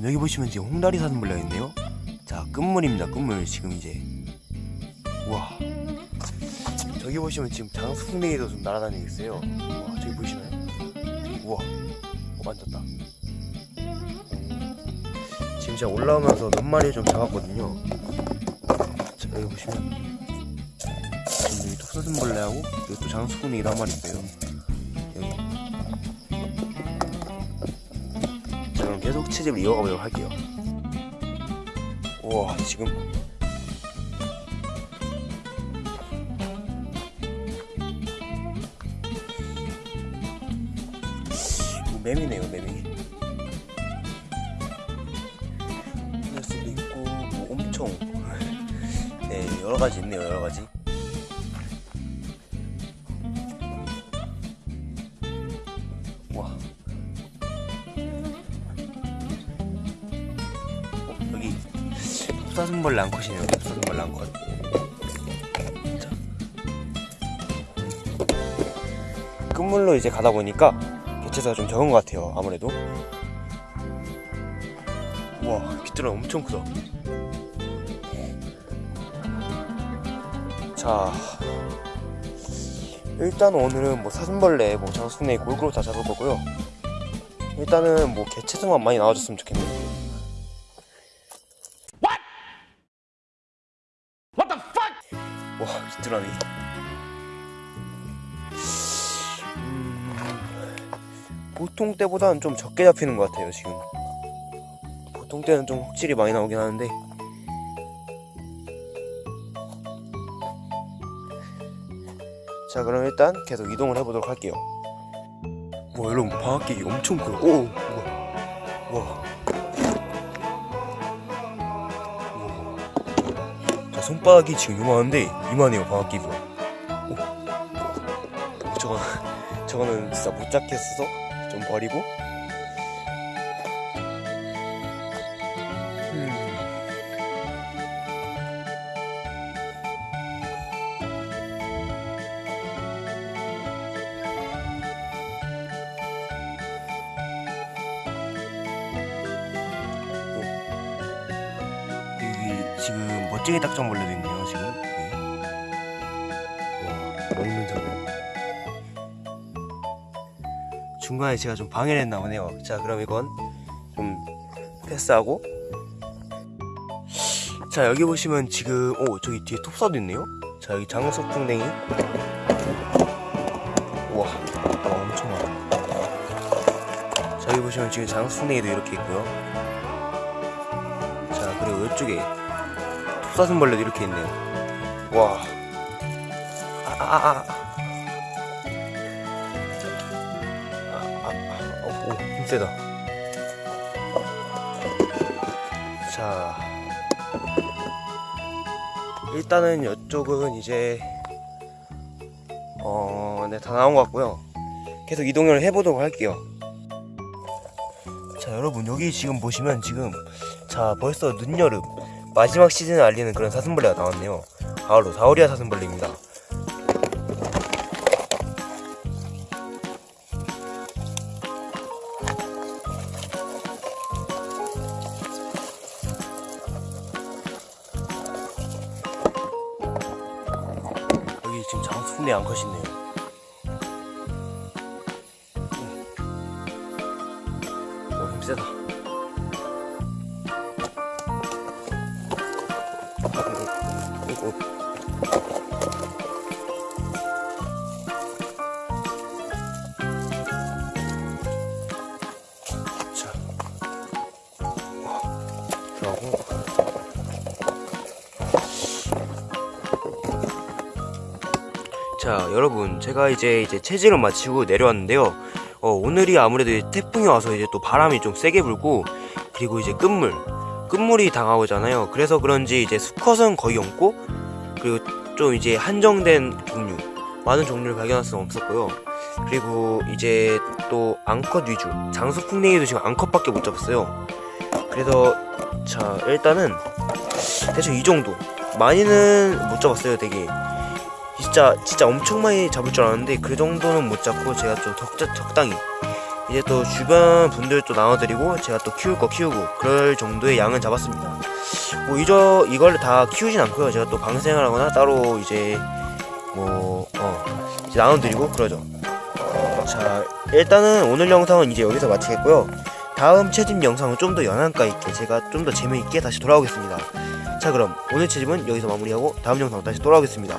여러분 여기 보시면 지금 홍다리 사슴벌레가 있네요. 자 끝물입니다 끝물. 지금 이제 우와. 저기 보시면 지금 장수풍뎅이도 좀 날아다니고 있어요. 와 저기 보이시나요? 우와. 어, 만졌다. 음, 지금 제가 올라오면서 몇 마리 좀 잡았거든요. 자 여기 보시면. 여기 톱사슴벌레하고 여기 또 장수풍뎅이도 한 마리 있어요 그럼 계속 채집을 이어가 보도록 할게요. 우와 지금. 매미네요 매미 녀석도 있고 뭐 엄청. 네 여러가지 있네요 여러가지 톱사슴벌레 앙컷이네요. 톱사슴벌레 앙컷. 자. 끝물로 이제 가다 보니까 개체수가 좀 적은 것 같아요 아무래도. 우와 귀뚜라 엄청 크다. 자. 일단 오늘은 뭐 사슴벌레 뭐 장수풍뎅이 골고루 다 잡을 거고요. 일단은 뭐 개체수만 많이 나와줬으면 좋겠네요 와 귀뚜라미 음, 보통 때보다는 좀 적게 잡히는 것 같아요 지금. 보통 때는 좀 확실히 많이 나오긴 하는데. 자 그럼 일단 계속 이동을 해보도록 할게요. 와 여러분 방학객이 엄청 커요. 오 우와. 우와 자 손바닥이 지금 요만한데 이만해요 방학기가 오. 오, 저거는 저거는 진짜 못 잡겠어서 좀 버리고 음. 지금 멋지게 딱정벌레도 있네요 지금. 여기. 와 먹는 장면. 중간에 제가 좀 방해를 했나 보네요. 자 그럼 이건 좀 패스하고. 자 여기 보시면 지금 오 저기 뒤에 톱사도 있네요. 자 여기 장석풍뎅이. 우와 와 엄청 많아. 자 여기 보시면 지금 장석풍뎅이도 이렇게 있고요. 자 그리고 이쪽에 톱 사슴벌레도 이렇게 있네요 와 아아 아 아, 오, 힘세다. 자, 일단은 이쪽은 이제, 어, 네, 다 나온 것 같고요. 계속 이동을 해보도록 할게요. 자, 여러분, 여기 지금 보시면 지금, 자, 벌써 늦여름, 마지막 시즌을 알리는 그런 사슴벌레가 나왔네요. 바로 사오리아 사슴벌레입니다. 여기 지금 장수풍뎅이 암컷이 있네요. 오, 힘세다. 오. 자, 여러분. 제가 이제 이제 체질을 마치고 내려왔는데요. 어, 오늘이 아무래도 태풍이 와서 이제 또 바람이 좀 세게 불고 그리고 이제 끝물 끝물이 다가오잖아요. 그래서 그런지 이제 수컷은 거의 없고 그리고 좀 이제 한정된 종류 많은 종류를 발견할 수는 없었고요. 그리고 이제 또 앙컷 위주 장수풍뎅이도 지금 앙컷밖에 못 잡았어요. 그래서 자 일단은 대충 이 정도. 많이는 못 잡았어요 되게. 진짜 진짜 엄청 많이 잡을 줄 알았는데 그 정도는 못 잡고 제가 좀 적, 적당히 이제 또 주변 분들도 나눠드리고 제가 또 키울 거 키우고 그럴 정도의 양은 잡았습니다. 뭐 이저 이걸 다 키우진 않고요. 제가 또 방생하거나 따로 이제 뭐 어, 이제 나눠드리고 그러죠. 자 일단은 오늘 영상은 이제 여기서 마치겠고요. 다음 채집 영상은 좀 더 연한가 있게 제가 좀 더 재미있게 다시 돌아오겠습니다. 자 그럼 오늘 채집은 여기서 마무리하고 다음 영상 다시 돌아오겠습니다.